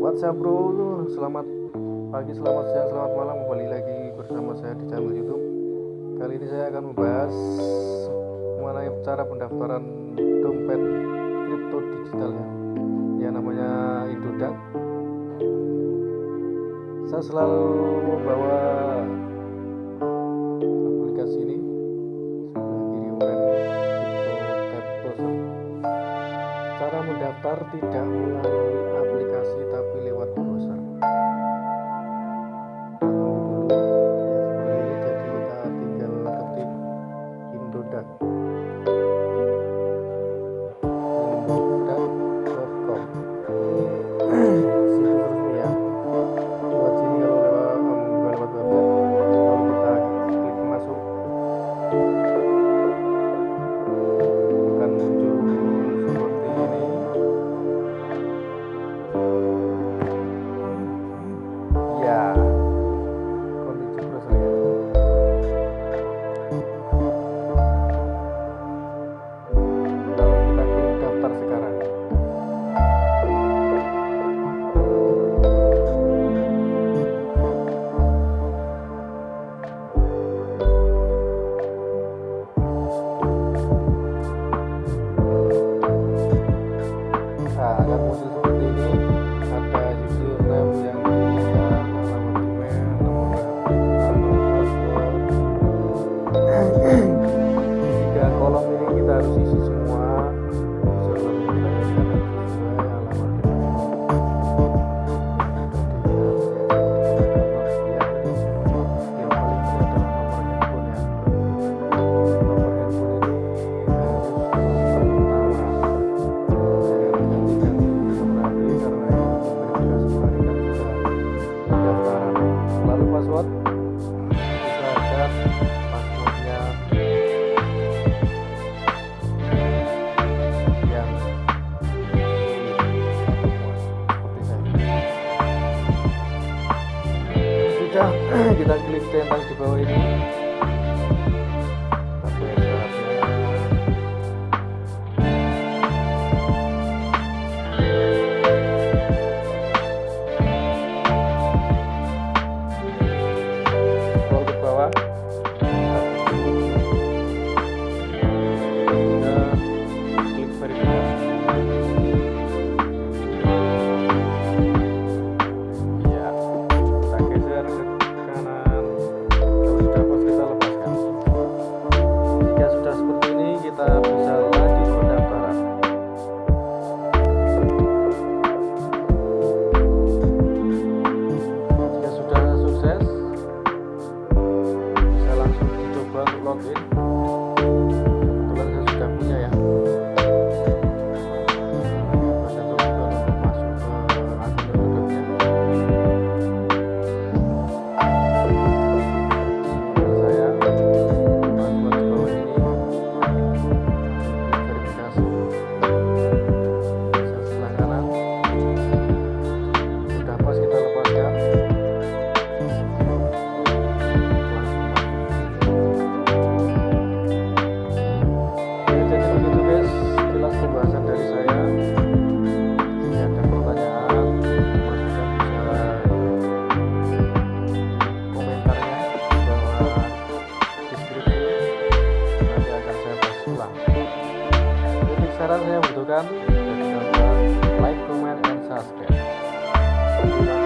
WhatsApp bro? Selamat pagi, selamat siang, selamat malam. Kembali lagi bersama saya di channel YouTube. Kali ini saya akan membahas mengenai cara pendaftaran dompet kripto digital ya, yang namanya Indodax. Saya selalu membawa aplikasi ini Cara mendaftar tidak melalui aplikasi America. password. Sudah kita klik centang di bawah ini. penjelasan dari saya ini ada pertanyaan masukkan bisa komentarnya di deskripsi nanti akan saya bahas ulang. Untuk saran saya butuhkan jadi like, comment, and subscribe.